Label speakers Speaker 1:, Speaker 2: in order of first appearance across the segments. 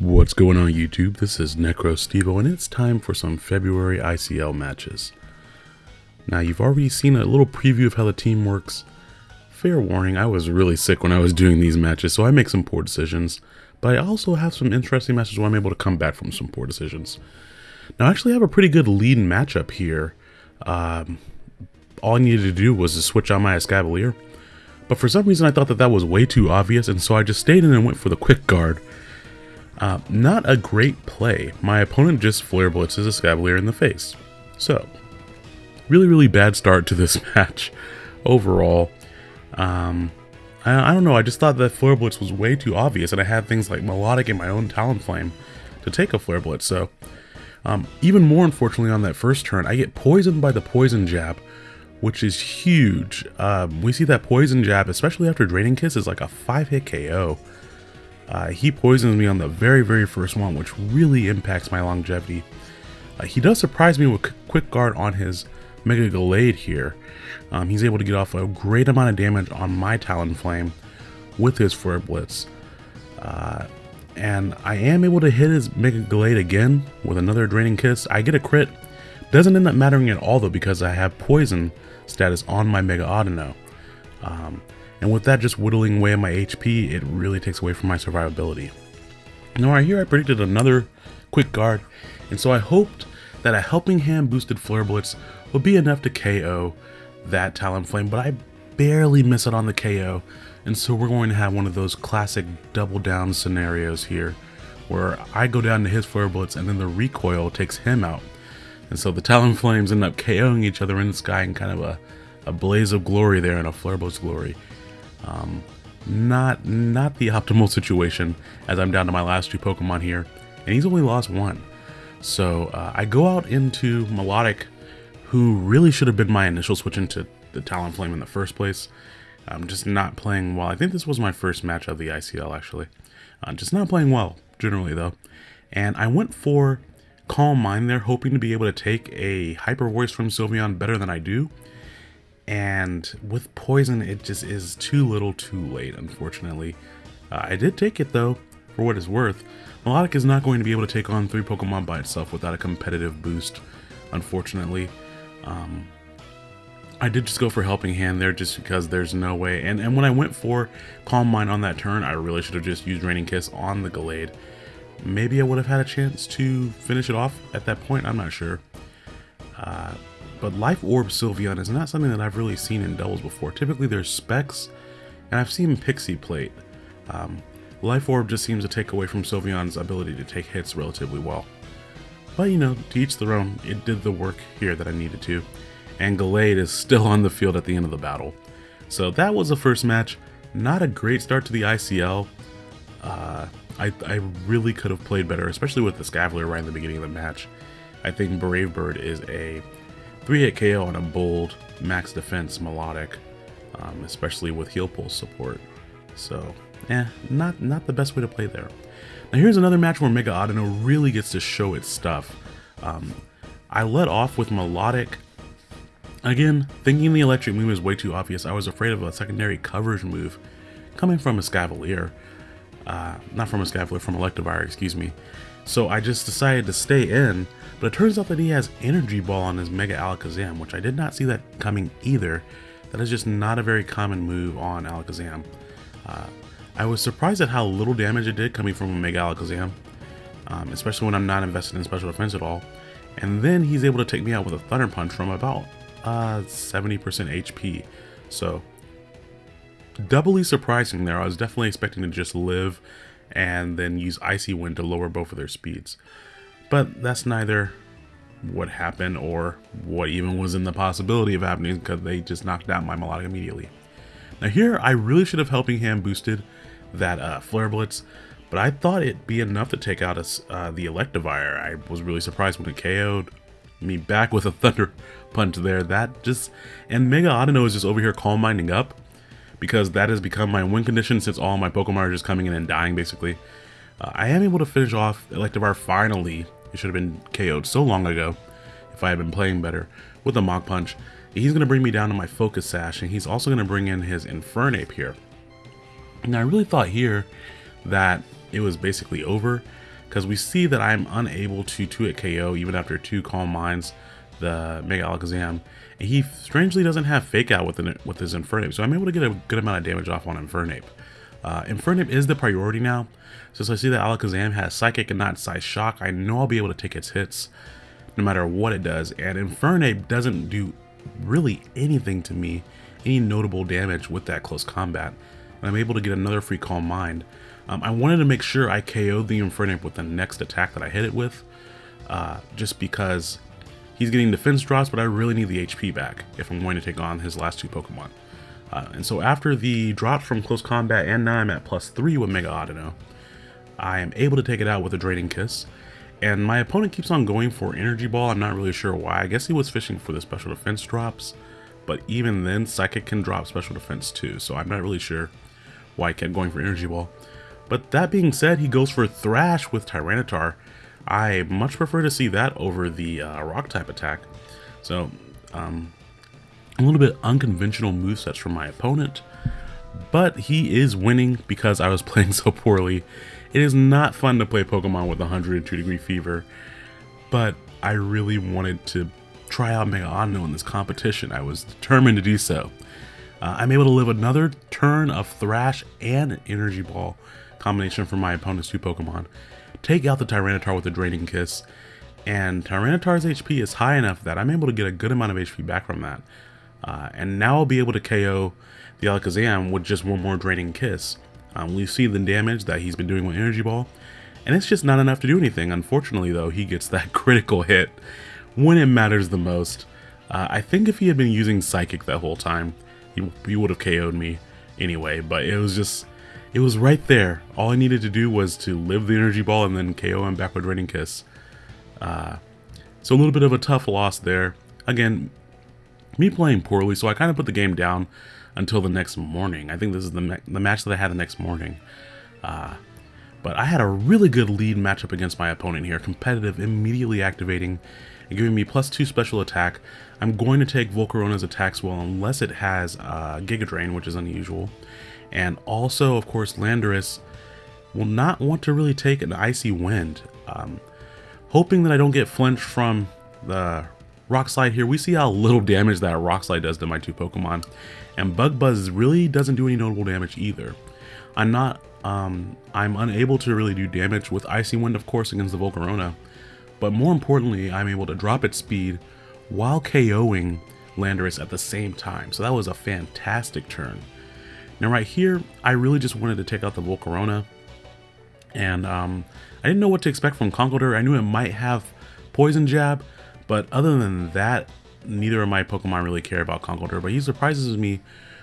Speaker 1: What's going on YouTube? This is NecroStevo and it's time for some February ICL matches. Now you've already seen a little preview of how the team works. Fair warning, I was really sick when I was doing these matches so I make some poor decisions. But I also have some interesting matches where I'm able to come back from some poor decisions. Now I actually have a pretty good lead matchup here. Um, all I needed to do was to switch on my Escavalier. But for some reason I thought that that was way too obvious and so I just stayed in and went for the quick guard uh, not a great play. My opponent just flare blitzes a Escavalier in the face. So, really, really bad start to this match overall. Um, I, I, don't know, I just thought that Flare Blitz was way too obvious, and I had things like Milotic and my own Talonflame to take a Flare Blitz, so... Um, even more unfortunately on that first turn, I get poisoned by the Poison Jab, which is huge. Um, we see that Poison Jab, especially after Draining Kiss, is like a 5-hit KO. Uh, he poisons me on the very, very first one, which really impacts my longevity. Uh, he does surprise me with Quick Guard on his Mega Gallade here. Um, he's able to get off a great amount of damage on my Talonflame with his Flare Blitz. Uh, and I am able to hit his Mega Gallade again with another Draining Kiss. I get a crit. Doesn't end up mattering at all though because I have Poison status on my Mega Audino. Um, and with that just whittling away at my HP, it really takes away from my survivability. Now right here I predicted another quick guard, and so I hoped that a helping hand boosted Flare Blitz would be enough to KO that Talonflame, but I barely miss it on the KO, and so we're going to have one of those classic double down scenarios here, where I go down to his Flare Blitz and then the recoil takes him out. And so the Talonflames end up KOing each other in the sky in kind of a, a blaze of glory there and a Flare Blitz glory. Um, not not the optimal situation as I'm down to my last two Pokemon here, and he's only lost one. So uh, I go out into Milotic, who really should have been my initial switch into the Talonflame in the first place. I'm just not playing well. I think this was my first match of the ICL actually. Uh, just not playing well generally though. And I went for Calm Mind there, hoping to be able to take a Hyper Voice from Sylveon better than I do and with poison it just is too little too late unfortunately. Uh, I did take it though for what it's worth. Milotic is not going to be able to take on three Pokemon by itself without a competitive boost unfortunately. Um, I did just go for Helping Hand there just because there's no way. And, and when I went for Calm Mind on that turn I really should have just used Draining Kiss on the Gallade maybe I would have had a chance to finish it off at that point. I'm not sure. Uh, but Life Orb Sylveon is not something that I've really seen in doubles before. Typically there's Specs, and I've seen Pixie Plate. Um, Life Orb just seems to take away from Sylveon's ability to take hits relatively well. But you know, to each their own, it did the work here that I needed to. And Gallade is still on the field at the end of the battle. So that was the first match. Not a great start to the ICL. Uh, I, I really could have played better, especially with the Escavalier right in the beginning of the match. I think Brave Bird is a 3-hit KO on a bold max defense Milotic, um, especially with heal pulse support. So, eh, not, not the best way to play there. Now here's another match where Mega Audino really gets to show its stuff. Um, I let off with Milotic. Again, thinking the electric move is way too obvious, I was afraid of a secondary coverage move coming from Escavalier. Uh, not from a Escavalier, from Electivire, excuse me. So I just decided to stay in but it turns out that he has Energy Ball on his Mega Alakazam, which I did not see that coming either. That is just not a very common move on Alakazam. Uh, I was surprised at how little damage it did coming from a Mega Alakazam, um, especially when I'm not invested in special defense at all. And then he's able to take me out with a Thunder Punch from about 70% uh, HP. So, doubly surprising there. I was definitely expecting to just live and then use Icy Wind to lower both of their speeds. But that's neither what happened or what even was in the possibility of happening because they just knocked out my Milotic immediately. Now here, I really should have Helping Hand boosted that uh, Flare Blitz, but I thought it'd be enough to take out a, uh, the Electivire. I was really surprised when it KO'd me back with a Thunder Punch there. That just, and Mega Audino is just over here calm minding up because that has become my win condition since all my Pokemon are just coming in and dying basically. Uh, I am able to finish off Electivire finally it should have been KO'd so long ago if I had been playing better with a Mach Punch. He's going to bring me down to my Focus Sash, and he's also going to bring in his Infernape here. And I really thought here that it was basically over. because we see that I'm unable to 2-hit KO even after two Calm Minds, the Mega Alakazam, and he strangely doesn't have Fake Out with, an, with his Infernape, so I'm able to get a good amount of damage off on Infernape. Uh, Infernape is the priority now, since I see that Alakazam has Psychic and not Psyshock, I know I'll be able to take its hits no matter what it does, and Infernape doesn't do really anything to me, any notable damage with that close combat, and I'm able to get another free Calm Mind. Um, I wanted to make sure I KO'd the Infernape with the next attack that I hit it with, uh, just because he's getting defense drops, but I really need the HP back if I'm going to take on his last two Pokemon. Uh, and so after the drop from close combat, and now I'm at plus 3 with Mega Audino, I am able to take it out with a Draining Kiss. And my opponent keeps on going for Energy Ball, I'm not really sure why. I guess he was fishing for the special defense drops, but even then, Psychic can drop special defense too, so I'm not really sure why he kept going for Energy Ball. But that being said, he goes for Thrash with Tyranitar. I much prefer to see that over the uh, Rock type attack. So, um, a little bit unconventional movesets from my opponent, but he is winning because I was playing so poorly. It is not fun to play Pokemon with 102 degree fever, but I really wanted to try out Mega Audino in this competition. I was determined to do so. Uh, I'm able to live another turn of Thrash and Energy Ball combination from my opponent's two Pokemon, take out the Tyranitar with a Draining Kiss, and Tyranitar's HP is high enough that I'm able to get a good amount of HP back from that. Uh, and now I'll be able to KO the Alakazam with just one more Draining Kiss. Um, we see the damage that he's been doing with Energy Ball, and it's just not enough to do anything. Unfortunately, though, he gets that critical hit when it matters the most. Uh, I think if he had been using Psychic that whole time, he, he would have KO'd me anyway, but it was just it was right there. All I needed to do was to live the energy ball and then KO him back with Draining Kiss. Uh, so a little bit of a tough loss there. Again, me playing poorly, so I kind of put the game down until the next morning. I think this is the, the match that I had the next morning. Uh, but I had a really good lead matchup against my opponent here. Competitive, immediately activating, and giving me plus two special attack. I'm going to take Volcarona's attacks well unless it has uh, Giga Drain, which is unusual. And also, of course, Landorus will not want to really take an Icy Wind. Um, hoping that I don't get flinched from the Rock Slide here. We see how little damage that Rock Slide does to my two Pokemon. And Bug Buzz really doesn't do any notable damage either. I'm not, um, I'm unable to really do damage with Icy Wind, of course, against the Volcarona. But more importantly, I'm able to drop its speed while KOing Landorus at the same time. So that was a fantastic turn. Now right here, I really just wanted to take out the Volcarona. And um, I didn't know what to expect from Conkeldurr. I knew it might have Poison Jab, but other than that, neither of my Pokemon really care about Conkeldurr. But he surprises me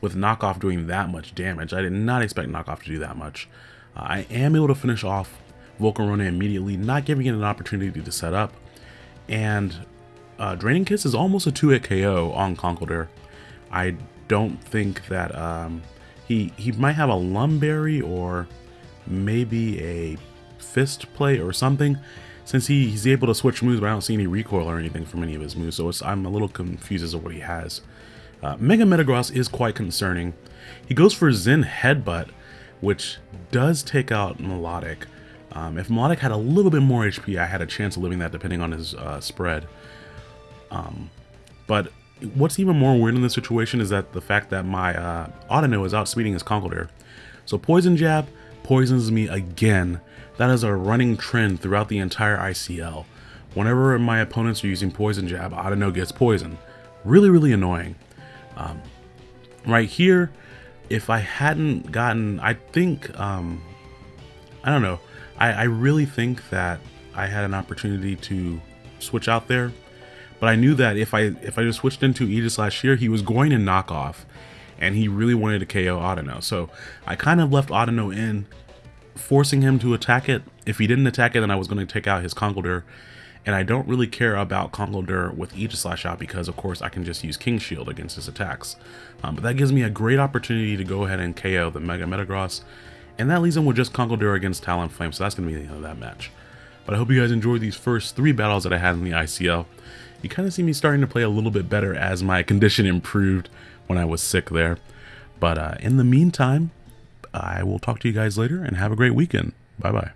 Speaker 1: with Knockoff doing that much damage. I did not expect Knockoff to do that much. Uh, I am able to finish off Volcarona immediately, not giving it an opportunity to set up. And uh, Draining Kiss is almost a 2-hit KO on Conkeldurr. I don't think that um, he, he might have a Lum Berry or maybe a Fist Plate or something. Since he, he's able to switch moves, but I don't see any recoil or anything from any of his moves, so I'm a little confused as to what he has. Uh, Mega Metagross is quite concerning. He goes for Zen Headbutt, which does take out Milotic. Um, if Milotic had a little bit more HP, I had a chance of living that depending on his uh, spread. Um, but what's even more weird in this situation is that the fact that my uh, Audino is outspeeding his Conkeldurr. So Poison Jab poisons me again. That is a running trend throughout the entire ICL. Whenever my opponents are using Poison Jab, Audino gets poisoned. Really, really annoying. Um, right here, if I hadn't gotten, I think, um, I don't know, I, I really think that I had an opportunity to switch out there but I knew that if I if I just switched into Aegislash here, he was going to knock off, and he really wanted to KO Audino. So I kind of left Audino in, forcing him to attack it. If he didn't attack it, then I was going to take out his Conkeldurr. And I don't really care about Conkeldurr with each Aegislash out because, of course, I can just use King Shield against his attacks. Um, but that gives me a great opportunity to go ahead and KO the Mega Metagross. And that leaves him with just Conkeldurr against Talonflame, so that's going to be the end of that match. But I hope you guys enjoyed these first three battles that I had in the ICL you kind of see me starting to play a little bit better as my condition improved when I was sick there. But uh, in the meantime, I will talk to you guys later and have a great weekend. Bye bye.